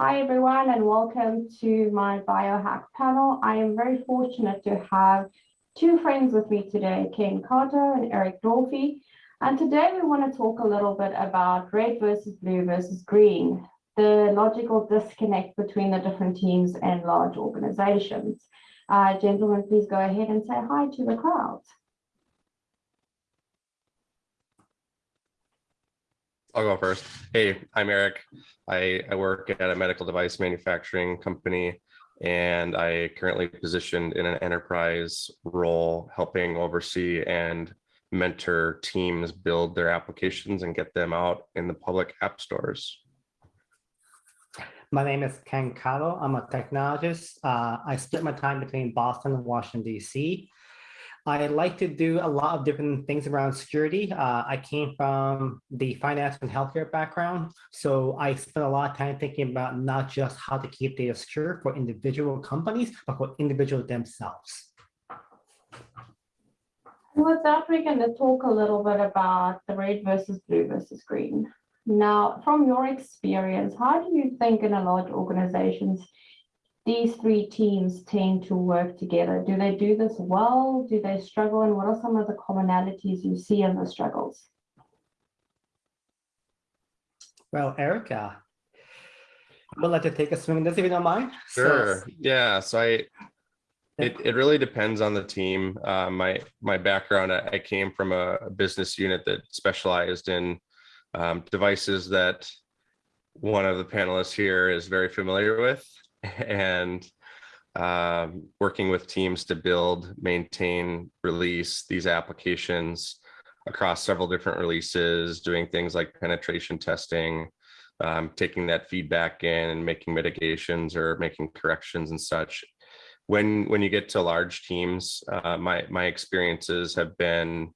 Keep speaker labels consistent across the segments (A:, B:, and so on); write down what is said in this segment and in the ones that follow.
A: Hi everyone and welcome to my biohack panel. I am very fortunate to have two friends with me today, Ken Carter and Eric Dolphy. And today we want to talk a little bit about red versus blue versus green, the logical disconnect between the different teams and large organizations. Uh, gentlemen, please go ahead and say hi to the crowd.
B: I'll go first. Hey, I'm Eric. I, I work at a medical device manufacturing company and I currently positioned in an enterprise role helping oversee and mentor teams build their applications and get them out in the public app stores.
C: My name is Ken Cottle. I'm a technologist. Uh, I split my time between Boston and Washington, D.C. I like to do a lot of different things around security. Uh, I came from the finance and healthcare background, so I spent a lot of time thinking about not just how to keep data secure for individual companies, but for individuals themselves.
A: With that, we're going to talk a little bit about the red versus blue versus green. Now, from your experience, how do you think in a large organizations these three teams tend to work together? Do they do this well? Do they struggle? And what are some of the commonalities you see in the struggles?
C: Well, Erica, I would like to take a swing at this if you don't mind.
B: Sure. So, yeah. So I, it, it really depends on the team. Uh, my my background, I, I came from a, a, business unit that specialized in um, devices that one of the panelists here is very familiar with and um, working with teams to build, maintain, release these applications across several different releases, doing things like penetration testing, um, taking that feedback in and making mitigations or making corrections and such. When when you get to large teams, uh, my my experiences have been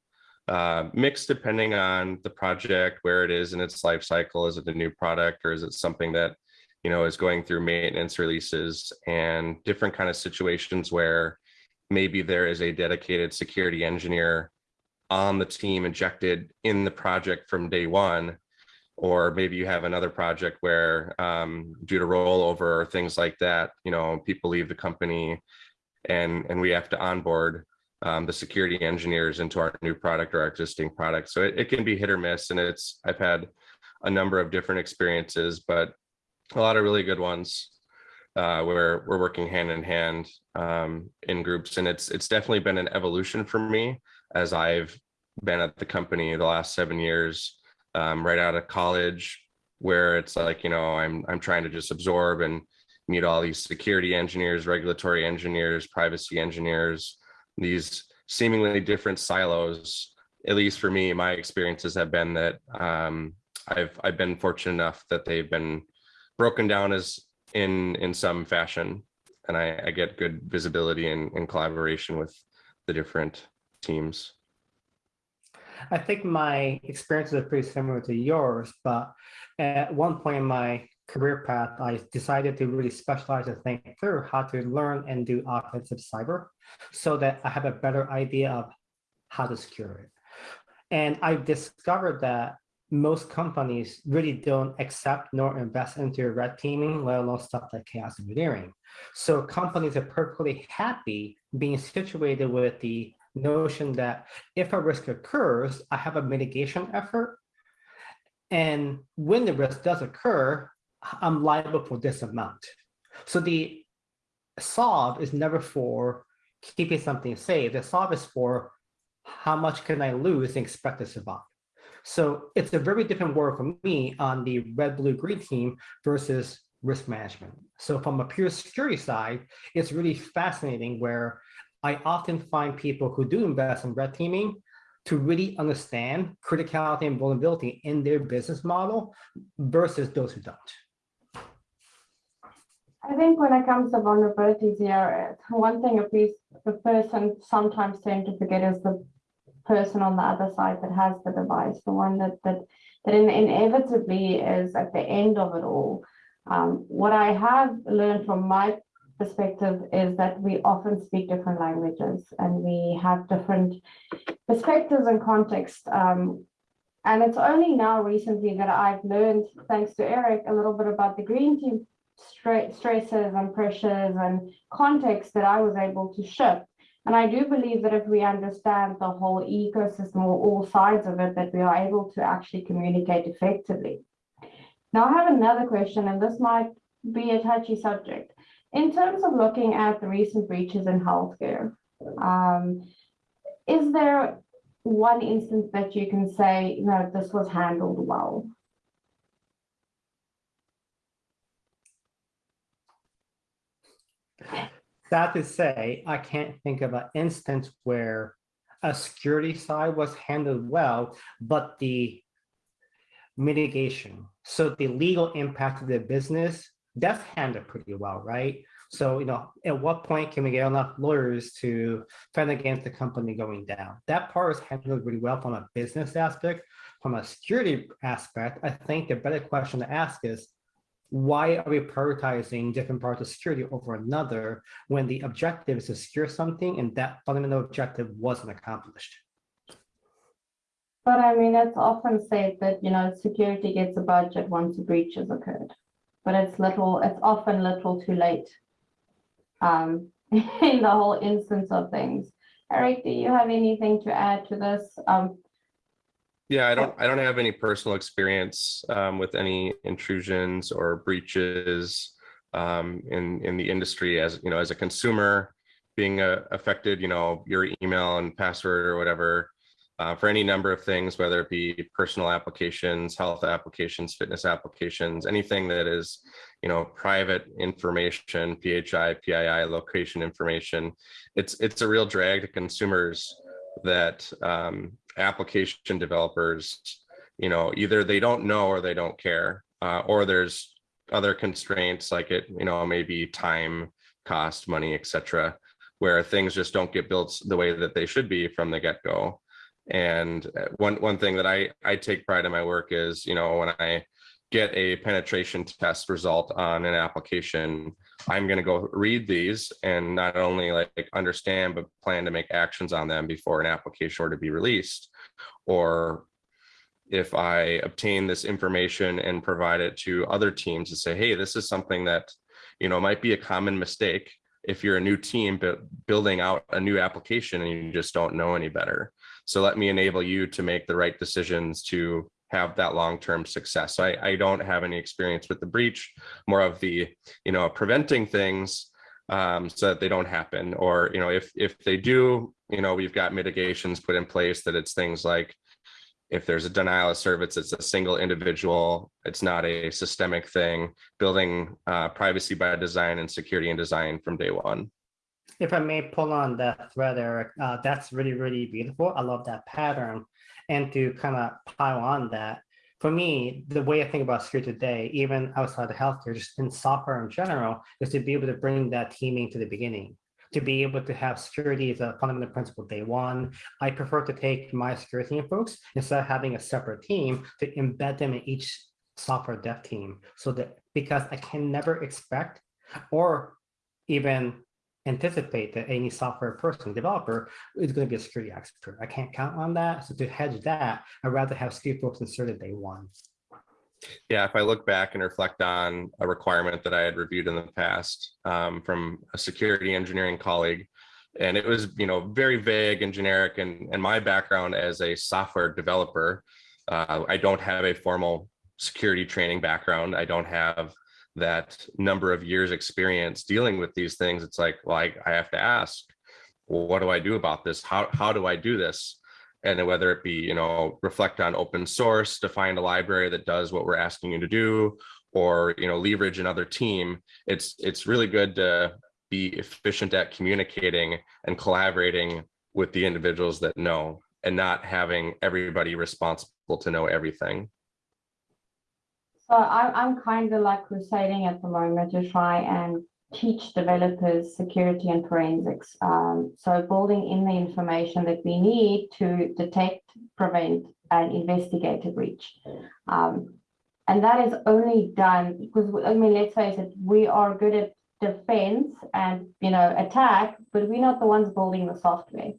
B: uh, mixed depending on the project, where it is in its life cycle. Is it a new product or is it something that you know is going through maintenance releases and different kind of situations where maybe there is a dedicated security engineer on the team injected in the project from day one or maybe you have another project where um, due to rollover or things like that, you know, people leave the company and, and we have to onboard um, the security engineers into our new product or our existing product. So it, it can be hit or miss. And it's, I've had a number of different experiences, but a lot of really good ones uh, where we're working hand in hand um, in groups. And it's, it's definitely been an evolution for me as I've been at the company the last seven years, um, right out of college, where it's like, you know, I'm, I'm trying to just absorb and meet all these security engineers, regulatory engineers, privacy engineers, these seemingly different silos, at least for me, my experiences have been that um, I've, I've been fortunate enough that they've been broken down as in, in some fashion. And I, I get good visibility and, and collaboration with the different teams.
C: I think my experiences are pretty similar to yours, but at one point in my career path, I decided to really specialize and think through how to learn and do offensive cyber so that I have a better idea of how to secure it. And I discovered that most companies really don't accept nor invest into red teaming, let alone stuff like chaos engineering. So companies are perfectly happy being situated with the notion that if a risk occurs, I have a mitigation effort. And when the risk does occur, I'm liable for this amount. So the solve is never for keeping something safe. The solve is for how much can I lose and expect to survive. So it's a very different world for me on the red, blue, green team versus risk management. So from a pure security side, it's really fascinating where I often find people who do invest in red teaming to really understand criticality and vulnerability in their business model versus those who don't.
A: I think when it comes to vulnerabilities here, one thing at least the person sometimes tend to forget is the person on the other side that has the device, the one that that that inevitably is at the end of it all. Um, what I have learned from my perspective is that we often speak different languages and we have different perspectives and context. Um, and it's only now recently that I've learned, thanks to Eric, a little bit about the green team stre- stresses and pressures and context that I was able to shift. And I do believe that if we understand the whole ecosystem or all sides of it, that we are able to actually communicate effectively. Now, I have another question, and this might be a touchy subject. In terms of looking at the recent breaches in healthcare, um, is there one instance that you can say, you know, this was handled well?
C: Sad to say, I can't think of an instance where a security side was handled well, but the mitigation, so the legal impact of the business, that's handled pretty well, right? So, you know, at what point can we get enough lawyers to fend against the company going down? That part is handled really well from a business aspect. From a security aspect, I think the better question to ask is, why are we prioritizing different parts of security over another when the objective is to secure something and that fundamental objective wasn't accomplished?
A: But I mean, it's often said that, you know, security gets a budget once a breach has occurred. But it's little, it's often little too late. Um, in the whole instance of things. Eric, do you have anything to add to this? Um,
B: Yeah, I don't, I don't have any personal experience um, with any intrusions or breaches um, in, in the industry as, you know, as a consumer being uh, affected, you know, your email and password or whatever uh, for any number of things, whether it be personal applications, health applications, fitness applications, anything that is, you know, private information, PHI, PII, location information. It's, it's a real drag to consumers that um, application developers, you know, either they don't know or they don't care, uh, or there's other constraints like it, you know, maybe time, cost, money, etc., where things just don't get built the way that they should be from the get-go. And uh, one one thing that I I take pride in my work is, you know, when I get a penetration test result on an application, I'm going to go read these and not only like understand, but plan to make actions on them before an application were to be released. Or if I obtain this information and provide it to other teams to say, hey, this is something that, you know, might be a common mistake if you're a new team but building out a new application and you just don't know any better. So let me enable you to make the right decisions to have that long-term success. So I, I don't have any experience with the breach, more of the, you know, preventing things um, so that they don't happen. Or, you know, if if they do, you know, we've got mitigations put in place that it's things like if there's a denial of service, it's a single individual, it's not a systemic thing, building uh, privacy by design and security and design from day one.
C: If I may pull on that thread, Eric, uh, that's really, really beautiful. I love that pattern. And to kind of pile on that, for me, the way I think about security today, even outside of healthcare, just in software in general, is to be able to bring that teaming to the beginning. To be able to have security as a fundamental principle day one. I prefer to take my security team folks instead of having a separate team to embed them in each software dev team. So that because I can never expect or even anticipate that any software person, developer, is going to be a security expert. I can't count on that. So to hedge that, I'd rather have security folks inserted day one.
B: Yeah, if I look back and reflect on a requirement that I had reviewed in the past um, from a security engineering colleague, and it was, you know, very vague and generic. And, and my background as a software developer, uh, I don't have a formal security training background. I don't have that number of years experience dealing with these things. It's like, well, I, I have to ask, well, what do I do about this? How, how do I do this? and whether it be you know reflect on open source to find a library that does what we're asking you to do or you know leverage another team it's it's really good to be efficient at communicating and collaborating with the individuals that know and not having everybody responsible to know everything
A: So I, I'm kind of like crusading at the moment to try and teach developers security and forensics. Um, so building in the information that we need to detect, prevent, and investigate a breach. Um, and that is only done because, I mean, let's face it, we are good at defense and, you know, attack, but we're not the ones building the software.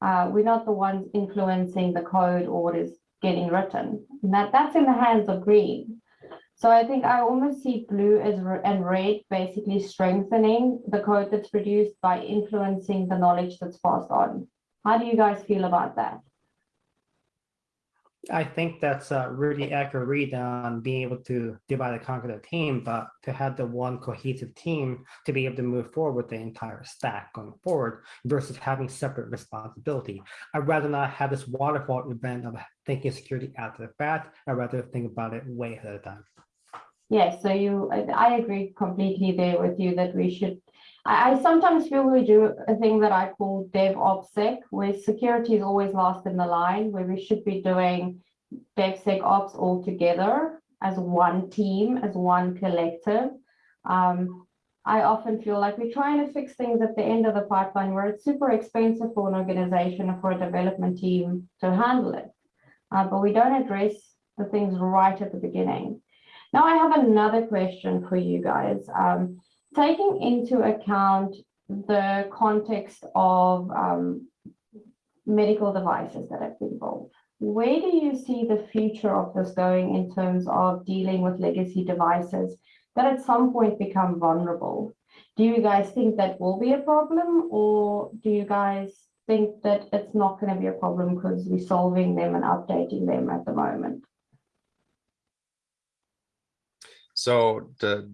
A: Uh, we're not the ones influencing the code or what is getting written. And that, that's in the hands of green. So I think I almost see blue as and red basically strengthening the code that's produced by influencing the knowledge that's passed on. How do you guys feel about that?
C: I think that's a really accurate read on being able to divide and conquer the team, but to have the one cohesive team to be able to move forward with the entire stack going forward versus having separate responsibility. I'd rather not have this waterfall event of thinking security after the fact. I'd rather think about it way ahead of time.
A: Yes, so you, I, I agree completely there with you that we should. I, sometimes feel we do a thing that I call DevOpsec, where security is always last in the line, where we should be doing DevSecOps all together as one team, as one collective. Um, I often feel like we're trying to fix things at the end of the pipeline where it's super expensive for an organization or for a development team to handle it. Uh, but we don't address the things right at the beginning. Now I have another question for you guys. Um, taking into account the context of um, medical devices that have been built, where do you see the future of this going in terms of dealing with legacy devices that at some point become vulnerable? Do you guys think that will be a problem or do you guys think that it's not going to be a problem because we're solving them and updating them at the moment?
B: So to,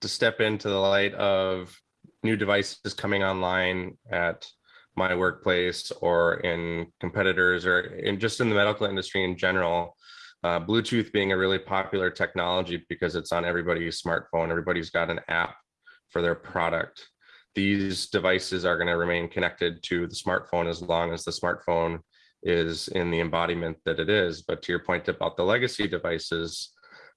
B: to step into the light of new devices coming online at my workplace or in competitors or in just in the medical industry in general, uh, Bluetooth being a really popular technology because it's on everybody's smartphone, everybody's got an app for their product. These devices are going to remain connected to the smartphone as long as the smartphone is in the embodiment that it is. But to your point about the legacy devices,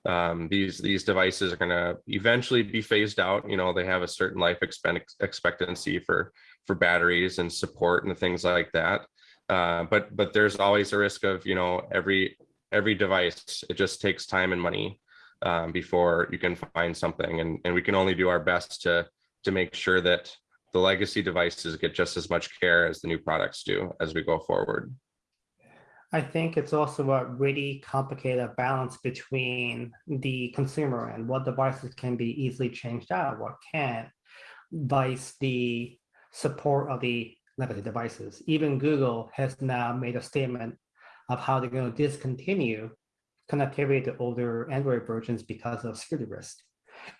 B: um, these these devices are going to eventually be phased out. You know, they have a certain life expectancy for for batteries and support and things like that. Uh, but but there's always a risk of you know every every device. It just takes time and money um, before you can find something, and and we can only do our best to to make sure that the legacy devices get just as much care as the new products do as we go forward.
C: I think it's also a really complicated balance between the consumer and what devices can be easily changed out, what can't, vice the support of the legacy devices. Even Google has now made a statement of how they're going to discontinue connectivity to older Android versions because of security risk.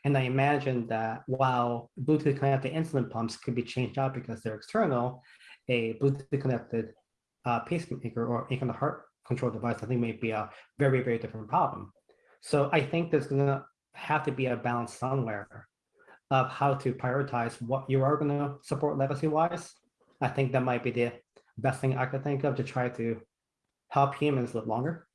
C: And I imagine that while Bluetooth connected insulin pumps could be changed out because they're external, a Bluetooth connected uh, pacemaker or any kind of heart control device, I think may be a very, very different problem. So I think there's gonna have to be a balance somewhere of how to prioritize what you are gonna support legacy wise. I think that might be the best thing I could think of to try to help humans live longer.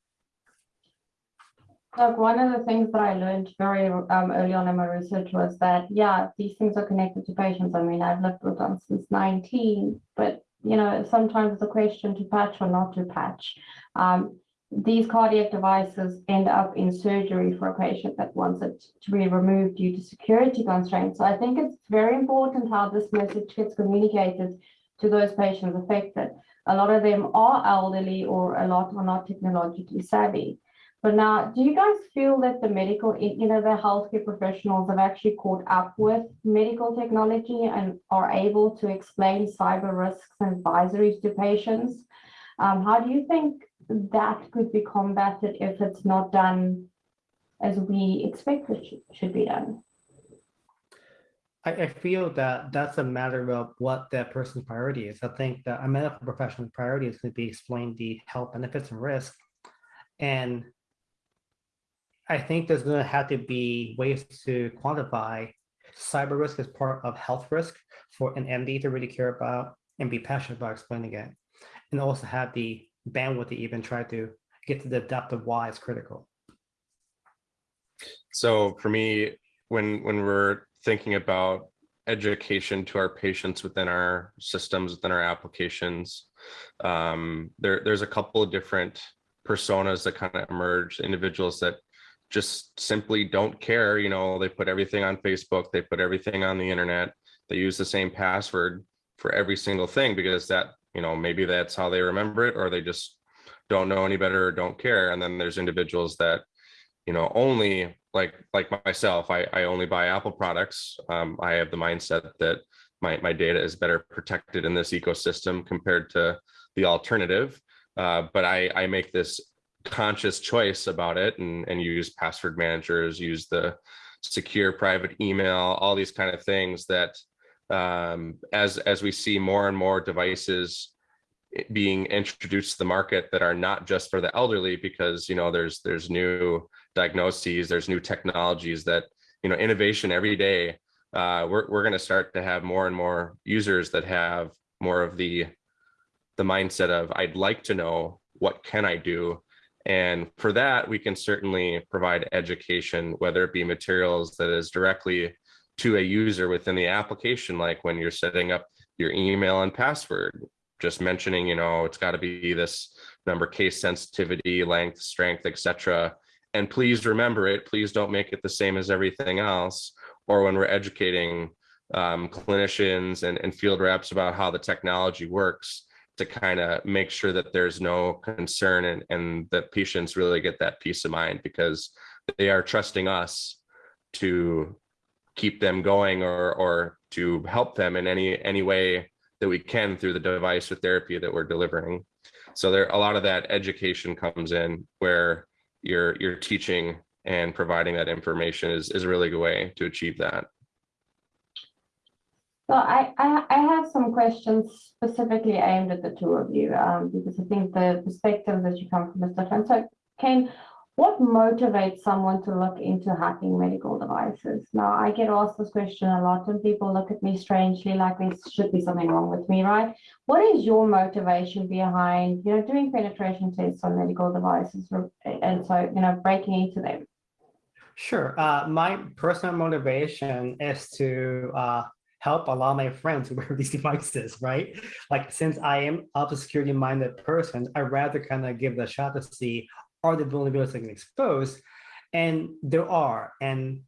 A: Look, one of the things that I learned very um, early on in my research was that, yeah, these things are connected to patients. I mean, I've lived with them since 19, but you know, sometimes it's a question to patch or not to patch. Um, these cardiac devices end up in surgery for a patient that wants it to be removed due to security constraints. So I think it's very important how this message gets communicated to those patients affected. A lot of them are elderly or a lot are not technologically savvy. But now, do you guys feel that the medical, you know, the healthcare professionals have actually caught up with medical technology and are able to explain cyber risks and advisories to patients? Um, how do you think that could be combated if it's not done as we expect it should, be done?
C: I, feel that that's a matter of what that person's priority is. I think that a medical professional's priority is going to be explain the health benefits and risk. And I think there's going to have to be ways to quantify cyber risk as part of health risk for an MD to really care about and be passionate about explaining it. And also have the bandwidth to even try to get to the depth of why it's critical.
B: So for me, when when we're thinking about education to our patients within our systems, within our applications, um, there, there's a couple of different personas that kind of emerge, individuals that just simply don't care. You know, they put everything on Facebook, they put everything on the internet, they use the same password for every single thing because that, you know, maybe that's how they remember it or they just don't know any better or don't care. And then there's individuals that, you know, only like, like myself, I, I only buy Apple products. Um, I have the mindset that my, my data is better protected in this ecosystem compared to the alternative. Uh, but I, I make this conscious choice about it and, and use password managers, use the secure private email, all these kind of things that um, as, as we see more and more devices being introduced to the market that are not just for the elderly because, you know, there's, there's new diagnoses, there's new technologies that, you know, innovation every day. Uh, we're, we're going to start to have more and more users that have more of the, the mindset of, I'd like to know what can I do and for that, we can certainly provide education, whether it be materials that is directly to a user within the application, like when you're setting up your email and password, just mentioning, you know, it's got to be this number case sensitivity, length, strength, etc. And please remember it. Please don't make it the same as everything else. Or when we're educating um, clinicians and, and field reps about how the technology works, to kind of make sure that there's no concern and, and that patients really get that peace of mind because they are trusting us to keep them going or or to help them in any any way that we can through the device or therapy that we're delivering. So there a lot of that education comes in where you're you're teaching and providing that information is, is a really good way to achieve that.
A: So I, I, I have some questions specifically aimed at the two of you, um, because I think the perspective that you come from is different. So Ken, what motivates someone to look into hacking medical devices? Now, I get asked this question a lot and people look at me strangely like there should be something wrong with me, right? What is your motivation behind, you know, doing penetration tests on medical devices and so, you know, breaking into them?
C: Sure. Uh, my personal motivation is to uh, help allow my friends wear these devices, right? Like since I am a security minded person, I rather kind of give the shot to see are the vulnerabilities I can expose? And there are. And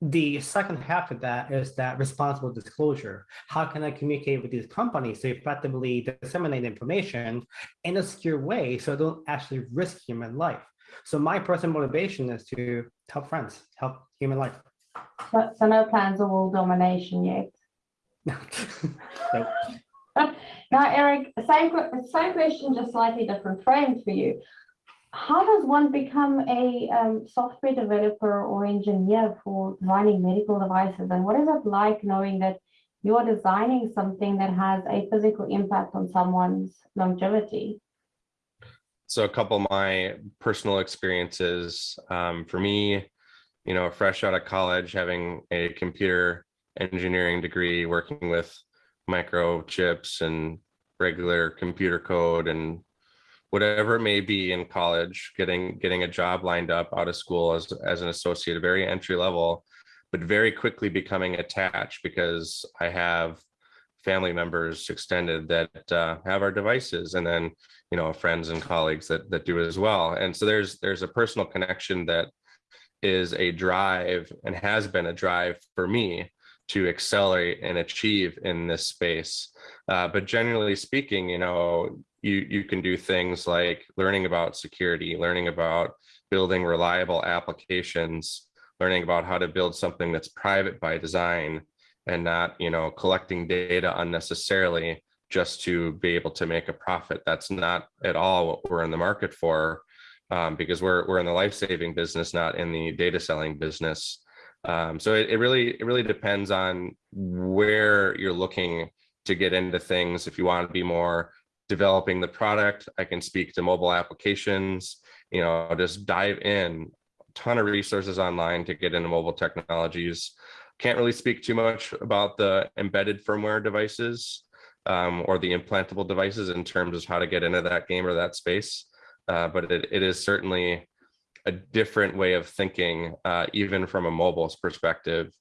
C: the second half of that is that responsible disclosure. How can I communicate with these companies to effectively disseminate information in a secure way so I don't actually risk human life? So my personal motivation is to help friends, help human life.
A: So, so no plans of world domination yet.
C: Nope.
A: Now, Eric, same, same question, just slightly different frame for you. How does one become a um, software developer or engineer for designing medical devices? And what is it like knowing that you're designing something that has a physical impact on someone's longevity?
B: So a couple of my personal experiences um, for me, you know, fresh out of college, having a computer engineering degree, working with microchips and regular computer code and whatever it may be in college, getting getting a job lined up out of school as, as an associate, very entry level, but very quickly becoming attached because I have family members extended that uh, have our devices and then you know friends and colleagues that that do as well. And so there's there's a personal connection that is a drive and has been a drive for me to accelerate and achieve in this space. Uh, but generally speaking, you know, you, you can do things like learning about security, learning about building reliable applications, learning about how to build something that's private by design and not, you know, collecting data unnecessarily just to be able to make a profit. That's not at all what we're in the market for um, because we're, we're in the life-saving business, not in the data selling business. Um, so it, it really it really depends on where you're looking to get into things. If you want to be more developing the product, I can speak to mobile applications, you know, just dive in ton of resources online to get into mobile technologies. Can't really speak too much about the embedded firmware devices um, or the implantable devices in terms of how to get into that game or that space. Uh, but it, it is certainly a different way of thinking, uh, even from a mobile's perspective.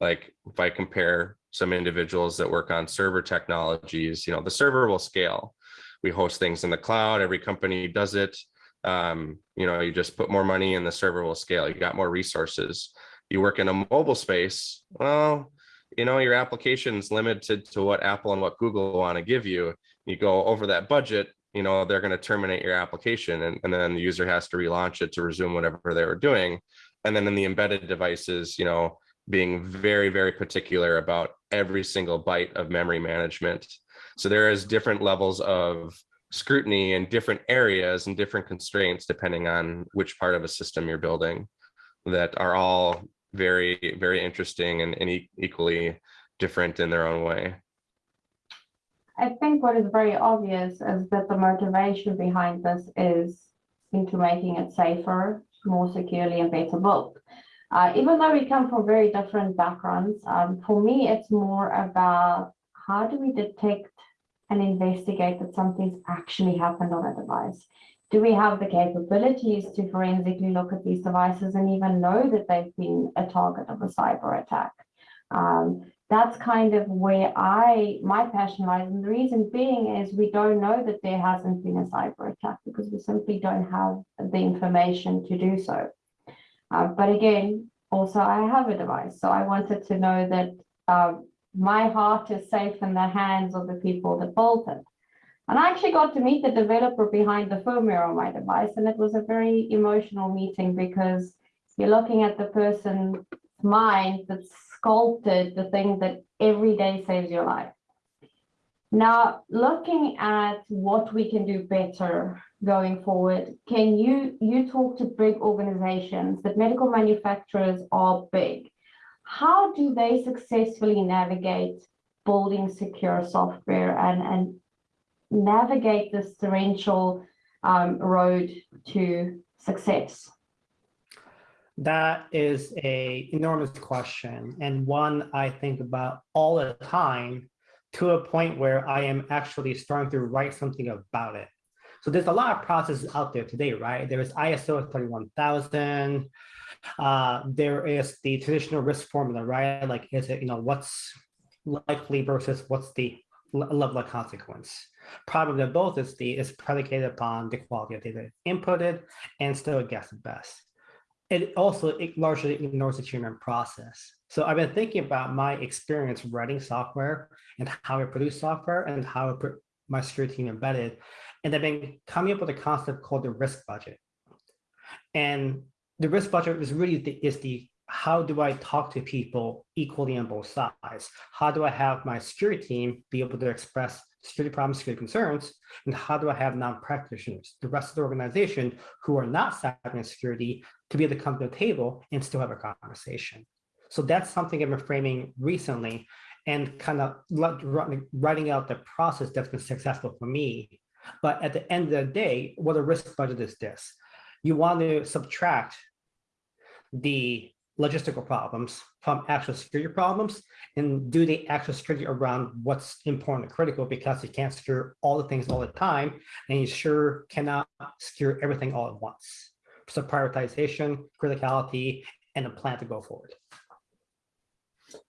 B: Like if I compare some individuals that work on server technologies, you know, the server will scale. We host things in the cloud, every company does it. Um, you know, you just put more money and the server will scale. You got more resources. You work in a mobile space, well, you know, your application's limited to what Apple and what Google want to give you. You go over that budget, you know, they're going to terminate your application and, and then the user has to relaunch it to resume whatever they were doing. And then in the embedded devices, you know, being very, very particular about every single byte of memory management. So there is different levels of scrutiny in different areas and different constraints depending on which part of a system you're building that are all very, very interesting and, and equally different in their own way.
A: I think what is very obvious is that the motivation behind this is into making it safer, more securely and better built. Uh, even though we come from very different backgrounds, um, for me, it's more about how do we detect and investigate that something's actually happened on a device? Do we have the capabilities to forensically look at these devices and even know that they've been a target of a cyber attack? Um, that's kind of where I, my passion lies. And the reason being is we don't know that there hasn't been a cyber attack because we simply don't have the information to do so. Uh, but again, also I have a device. So I wanted to know that uh, my heart is safe in the hands of the people that built it. And I actually got to meet the developer behind the firmware on my device. And it was a very emotional meeting because you're looking at the person's mind that sculpted the thing that every day saves your life. Now, looking at what we can do better going forward, can you, you talk to big organizations that medical manufacturers are big. How do they successfully navigate building secure software and, and navigate this torrential um, road to success?
C: That is a enormous question and one I think about all the time to a point where I am actually starting to write something about it. So there's a lot of processes out there today, right? There is ISO 31000. Uh, there is the traditional risk formula, right? Like, is it, you know, what's likely versus what's the level of consequence? Probably both is the is predicated upon the quality of data inputted and still a guess at best it also it largely ignores the human process. So I've been thinking about my experience writing software and how I produce software and how I put my security team embedded. And I've been coming up with a concept called the risk budget. And the risk budget is really the, is the how do I talk to people equally on both sides? How do I have my security team be able to express security problems, security concerns, and how do I have non-practitioners, the rest of the organization who are not cyber security to be able to come to the table and still have a conversation. So that's something I've been framing recently and kind of writing out the process that's been successful for me. But at the end of the day, what a risk budget is this. You want to subtract the logistical problems from actual security problems and do the actual security around what's important and critical because you can't secure all the things all the time and you sure cannot secure everything all at once. So prioritization, criticality, and a plan to go forward.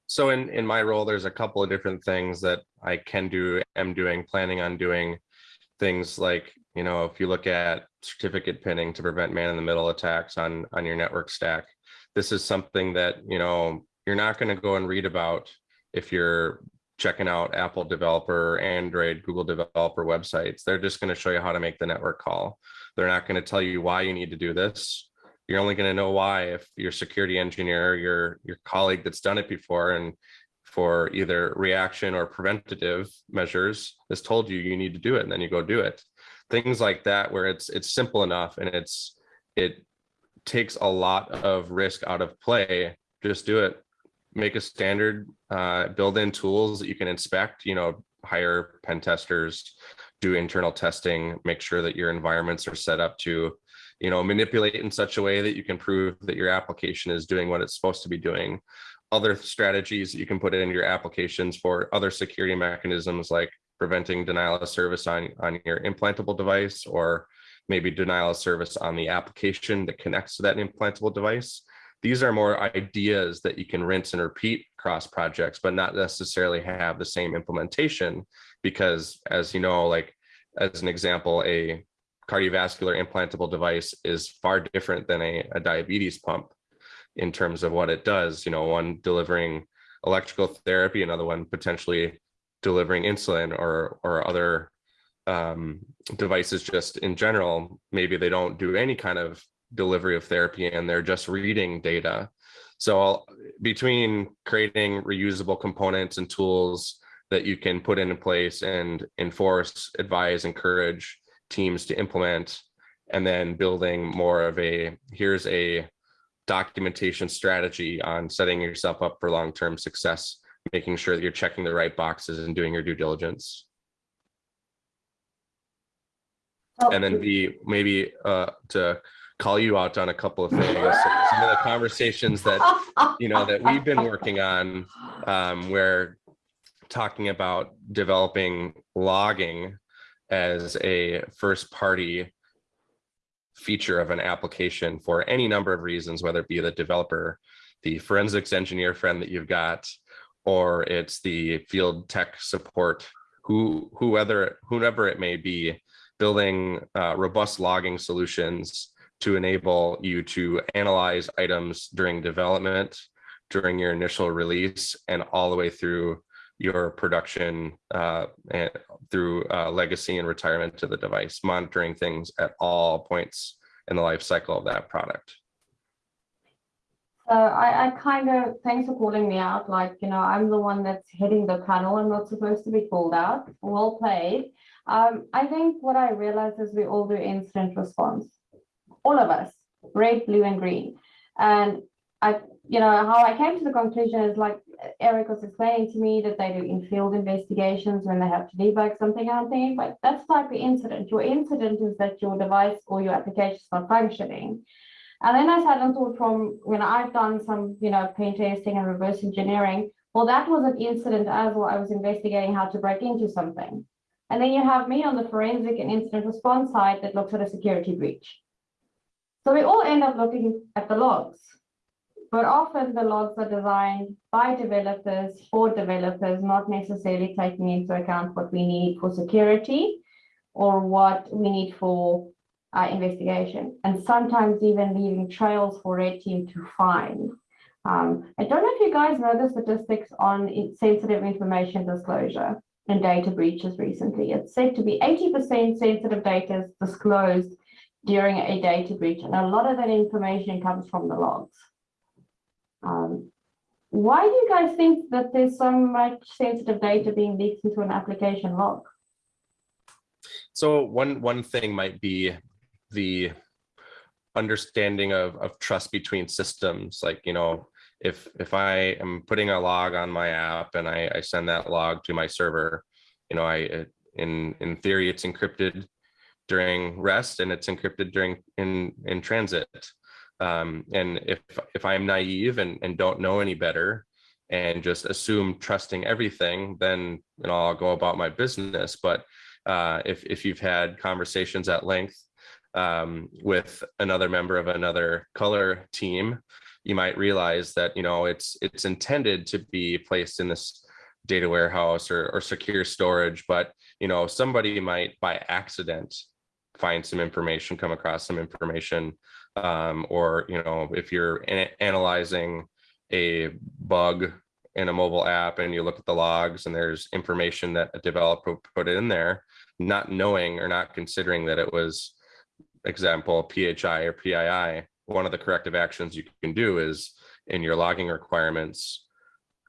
B: So in, in my role, there's a couple of different things that I can do, am doing, planning on doing. Things like, you know, if you look at certificate pinning to prevent man in the middle attacks on, on your network stack, this is something that, you know, you're not going to go and read about if you're checking out Apple developer, Android, Google developer websites. They're just going to show you how to make the network call. They're not going to tell you why you need to do this. You're only going to know why if your security engineer, your your colleague that's done it before and for either reaction or preventative measures has told you you need to do it and then you go do it. Things like that where it's it's simple enough and it's it takes a lot of risk out of play. Just do it. Make a standard, uh, build in tools that you can inspect, you know, hire pen testers, do internal testing, make sure that your environments are set up to, you know, manipulate in such a way that you can prove that your application is doing what it's supposed to be doing. Other strategies that you can put in your applications for other security mechanisms like preventing denial of service on, on your implantable device or maybe denial of service on the application that connects to that implantable device. These are more ideas that you can rinse and repeat across projects, but not necessarily have the same implementation because as you know, like as an example, a cardiovascular implantable device is far different than a, a diabetes pump in terms of what it does, you know, one delivering electrical therapy, another one potentially delivering insulin or, or other um, devices just in general, maybe they don't do any kind of delivery of therapy and they're just reading data. So I'll- between creating reusable components and tools that you can put into place and enforce, advise, encourage teams to implement, and then building more of a, here's a documentation strategy on setting yourself up for long-term success, making sure that you're checking the right boxes and doing your due diligence.
A: So-
B: And then B, maybe uh, to call you out on a couple of things, some of the conversations that you know that we've been working on um, where talking about developing logging as a first party feature of an application for any number of reasons, whether it be the developer, the forensics engineer friend that you've got, or it's the field tech support, who whoever whoever it may be, building uh, robust logging solutions to enable you to analyze items during development, during your initial release, and all the way through your production uh, and through uh, legacy and retirement to the device, monitoring things at all points in the life cycle of that product.
A: So I, I kind of, thanks for calling me out, like, you know, I'm the one that's heading the panel, I'm not supposed to be called out, well played. Um, I think what I realized is we all do incident response, all of us, red, blue and green. And I, you know, how I came to the conclusion is like Eric was explaining to me that they do in-field investigations when they have to debug something, I'm thinking, but that's type of incident. Your incident is that your device or your application is not functioning. And then I sat and thought from when I've done some, you know, pen testing and reverse engineering, well, that was an incident as well. I was investigating how to break into something. And then you have me on the forensic and incident response side that looks at a security breach. So we all end up looking at the logs. But often the logs are designed by developers for developers, not necessarily taking into account what we need for security or what we need for uh, investigation, and sometimes even leaving trails for red team to find. Um, I don't know if you guys know the statistics on sensitive information disclosure and data breaches recently. It's said to be 80% sensitive data is disclosed during a data breach, and a lot of that information comes from the logs. Um, why do you guys think that there's so much sensitive data being leaked into an application log?
B: So one one thing might be the understanding of of trust between systems. Like you know, if if I am putting a log on my app and I, I send that log to my server, you know, I in in theory it's encrypted during rest and it's encrypted during in in transit. Um, and if if I am naive and and don't know any better and just assume trusting everything, then you know I'll go about my business. But uh, if if you've had conversations at length um, with another member of another color team, you might realize that you know it's it's intended to be placed in this data warehouse or, or secure storage, but you know somebody might by accident find some information, come across some information, um, or you know if you're an- analyzing a bug in a mobile app and you look at the logs and there's information that a developer put in there, not knowing or not considering that it was example PHI or PII, one of the corrective actions you can do is in your logging requirements,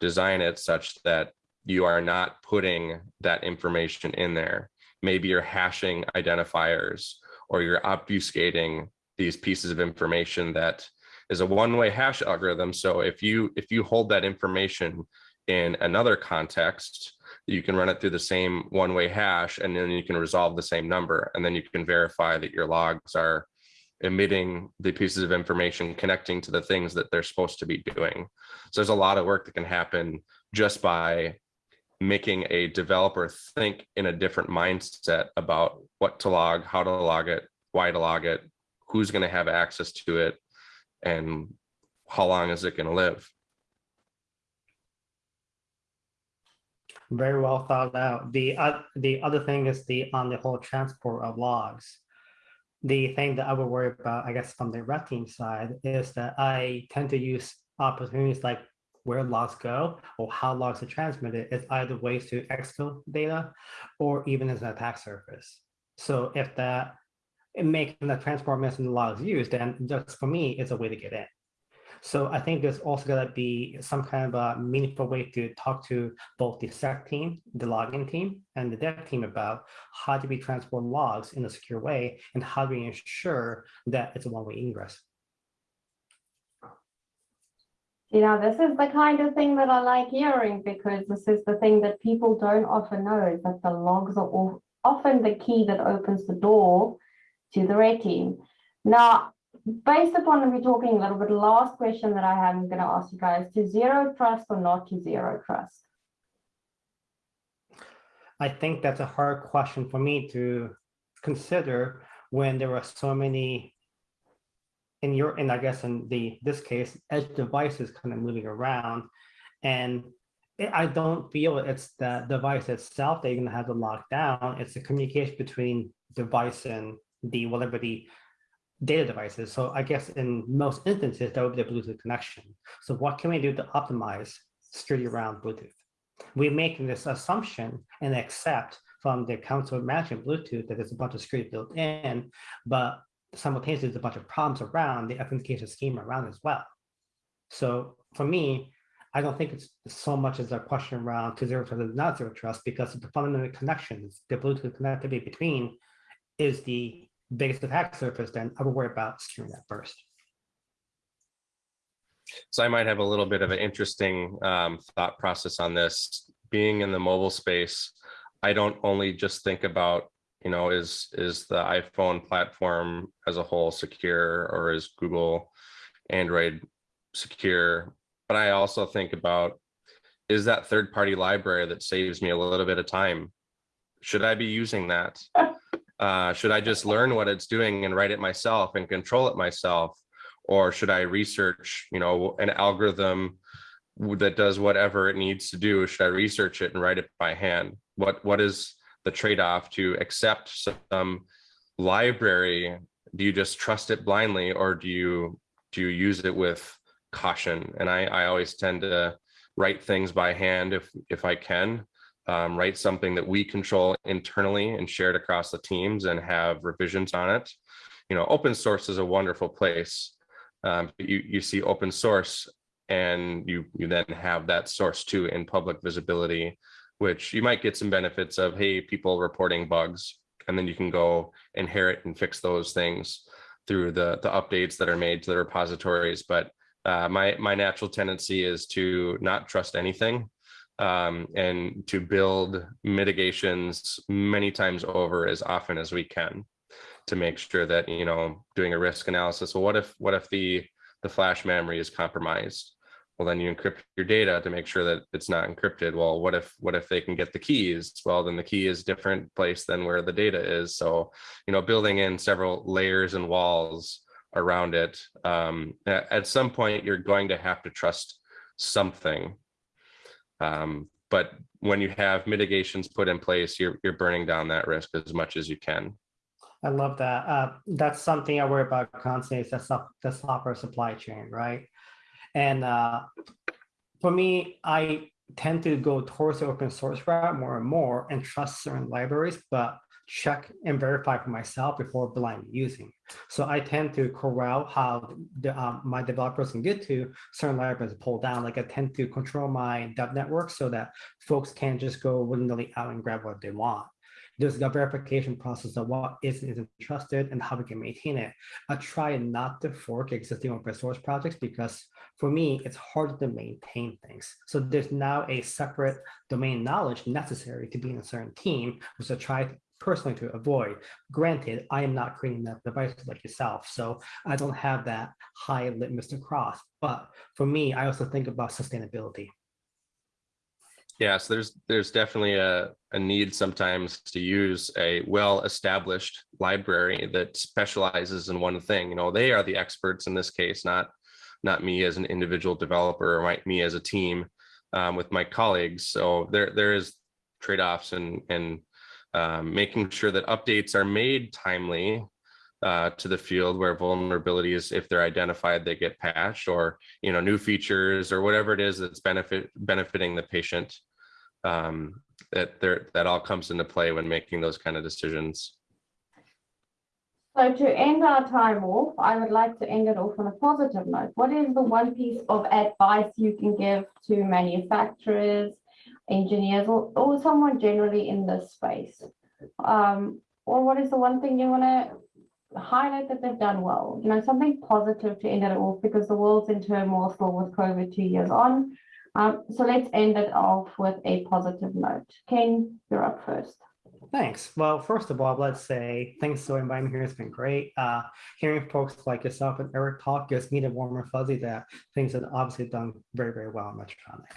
B: design it such that you are not putting that information in there. Maybe you're hashing identifiers or you're obfuscating these pieces of information that is a one-way hash algorithm. So if you if you hold that information in another context, you can run it through the same one-way hash and then you can resolve the same number and then you can verify that your logs are emitting the pieces of information connecting to the things that they're supposed to be doing. So there's a lot of work that can happen just by making a developer think in a different mindset about what to log, how to log it, why to log it, who's going to have access to it, and how long is it going to live.
C: Very well thought out. The, uh, the other thing is the, on the whole transport of logs. The thing that I would worry about, I guess, from the red team side is that I tend to use opportunities like where logs go or how logs are transmitted is either ways to exfil data or even as an attack surface. So if that makes the transport message the logs used, then just for me, it's a way to get in. So I think there's also gonna be some kind of a meaningful way to talk to both the sec team, the login team, and the dev team about how do we transport logs in a secure way and how do we ensure that it's a one-way ingress.
A: You know, this is the kind of thing that I like hearing because this is the thing that people don't often know is that the logs are of- often the key that opens the door to the red team. Now, based upon we talking a little bit, last question that I I'm going to ask you guys to zero trust or not to zero trust.
C: I think that's a hard question for me to consider when there are so many in your, and I guess in the, this case, edge devices kind of moving around. And I- I don't feel it's the device itself that you're gonna have to lock down. It's the communication between device and the whatever the data devices. So I guess in most instances, that would be the Bluetooth connection. So what can we do to optimize security around Bluetooth? we make this assumption and accept from the council management Bluetooth that there's a bunch of security built in, but simultaneously there's a bunch of problems around the authentication scheme around as well. So for me, I don't think it's so much as a question around to zero trust and not zero trust because the fundamental connections, the Bluetooth connectivity between is the biggest attack surface, then I would worry about securing that first.
B: So I might have a little bit of an interesting um, thought process on this. Being in the mobile space, I don't only just think about, you know, is is the iPhone platform as a whole secure or is Google Android secure, but I also think about is that third party library that saves me a little bit of time. Should I be using that? Uh, should I just learn what it's doing and write it myself and control it myself? or should I research, you know, an algorithm that does whatever it needs to do? Should I research it and write it by hand? What what is the trade-off to accept some library? Do you just trust it blindly, or do you do you use it with caution? And I I always tend to write things by hand if if I can. Um, write something that we control internally and share it across the teams and have revisions on it. You know, open source is a wonderful place um, you, you see open source and you, you then have that source too in public visibility, which you might get some benefits of, hey, people reporting bugs, and then you can go inherit and fix those things through the, the updates that are made to the repositories. But uh, my, my natural tendency is to not trust anything um, and to build mitigations many times over as often as we can to make sure that you know doing a risk analysis well what if what if the the flash memory is compromised well then you encrypt your data to make sure that it's not encrypted. Well what if what if they can get the keys? Well then the key is different place than where the data is. So you know building in several layers and walls around it um, at, some point you're going to have to trust something. Um, but when you have mitigations put in place you're you're burning down that risk as much as you can.
C: I love that. Uh, that's something I worry about constantly is the, the software supply chain, right? And uh, for me, I tend to go towards the open source route more and more and trust certain libraries, but check and verify for myself before blindly using. So I tend to corral how the, um, my developers can get to certain libraries pull down. Like I tend to control my dev network so that folks can't just go willy-nilly out and grab what they want there's a verification process of what is and isn't trusted and how we can maintain it. I try not to fork existing open source projects because for me, it's hard to maintain things. So there's now a separate domain knowledge necessary to be in a certain team, which I try personally to avoid. Granted, I am not creating that device like yourself, so I don't have that high litmus to cross. But for me, I also think about sustainability.
B: Yeah, so there's there's definitely a, a need sometimes to use a well-established library that specializes in one thing. You know, they are the experts in this case, not not me as an individual developer or my, me as a team um, with my colleagues. So there there is trade-offs and and um, making sure that updates are made timely uh, to the field where vulnerabilities, if they're identified, they get patched or, you know, new features or whatever it is that's benefit benefiting the patient. Um, that there, that all comes into play when making those kind of decisions.
A: So to end our time off, I would like to end it off on a positive note. What is the one piece of advice you can give to manufacturers, engineers, or, or someone generally in this space? Um, or what is the one thing you want to highlight that they've done well? You know, something positive to end it off because the world's in turmoil still with COVID two years on. Um, so let's end it off with a positive note. Ken, you're up first.
C: Thanks. Well, first of all, let's say thanks for inviting me here. It's been great. Uh, hearing folks like yourself and Eric talk gives me the warm and fuzzy that things have obviously done very, very well in Medtronic.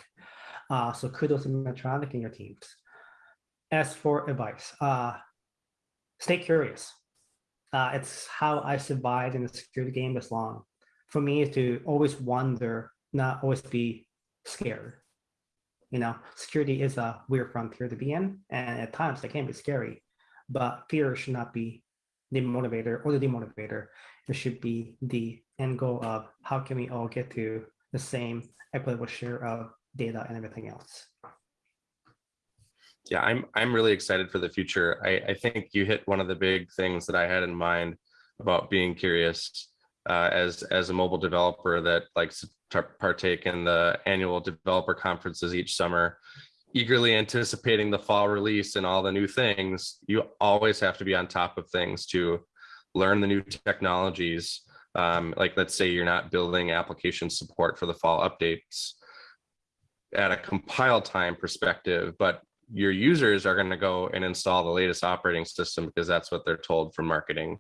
C: Uh, so kudos to Medtronic and your teams. As for advice, uh, stay curious. Uh, it's how I survived in the security game this long. For me, to always wonder, not always be scared you know, security is a weird frontier to be in, and at times it can be scary, but fear should not be the motivator or the demotivator. It should be the end goal of how can we all get to the same equitable share of data and everything else.
B: Yeah, I'm I'm really excited for the future. I, I think you hit one of the big things that I had in mind about being curious uh, as as a mobile developer that likes to partake in the annual developer conferences each summer, eagerly anticipating the fall release and all the new things. You always have to be on top of things to learn the new technologies. Um, like let's say you're not building application support for the fall updates at a compile time perspective, but your users are going to go and install the latest operating system because that's what they're told from marketing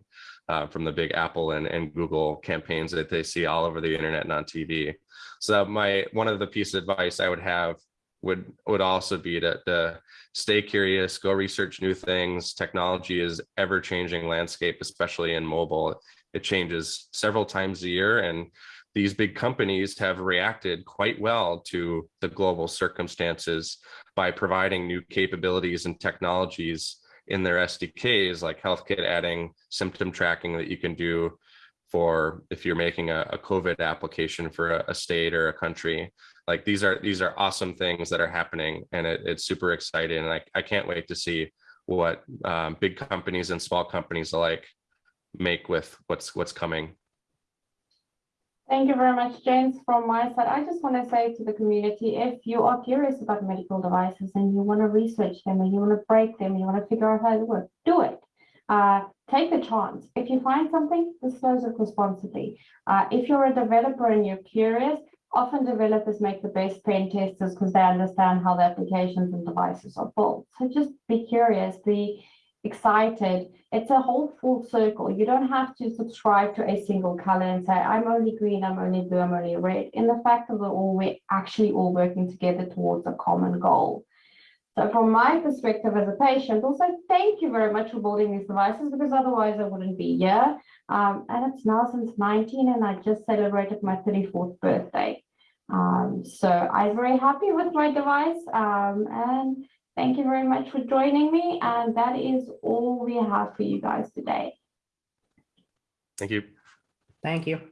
B: uh, from the big Apple and, and Google campaigns that they see all over the internet and on TV. So my one of the piece of advice I would have would would also be to, to stay curious, go research new things. Technology is ever changing landscape, especially in mobile. It changes several times a year and these big companies have reacted quite well to the global circumstances by providing new capabilities and technologies in their SDKs, like HealthKit adding symptom tracking that you can do for if you're making a, a COVID application for a, a, state or a country. Like these are these are awesome things that are happening and it, it's super exciting. And I, I can't wait to see what um, big companies and small companies alike make with what's what's coming.
A: Thank you very much, James. From my side, I just want to say to the community, if you are curious about medical devices and you want to research them and you want to break them, you want to figure out how they work, do it. Uh, take the chance. If you find something, disclose it responsibly. Uh, if you're a developer and you're curious, often developers make the best pen testers because they understand how the applications and devices are built. So just be curious. The excited. It's a whole full circle. You don't have to subscribe to a single color and say, I'm only green, I'm only blue, I'm only red. In the fact that we're all we're actually all working together towards a common goal. So from my perspective as a patient, also thank you very much for building these devices because otherwise I wouldn't be here. Um, and it's now since 19 and I just celebrated my 34th birthday. Um, so I'm very happy with my device um, and Thank you very much for joining me. And that is all we have for you guys today.
B: Thank you.
C: Thank you.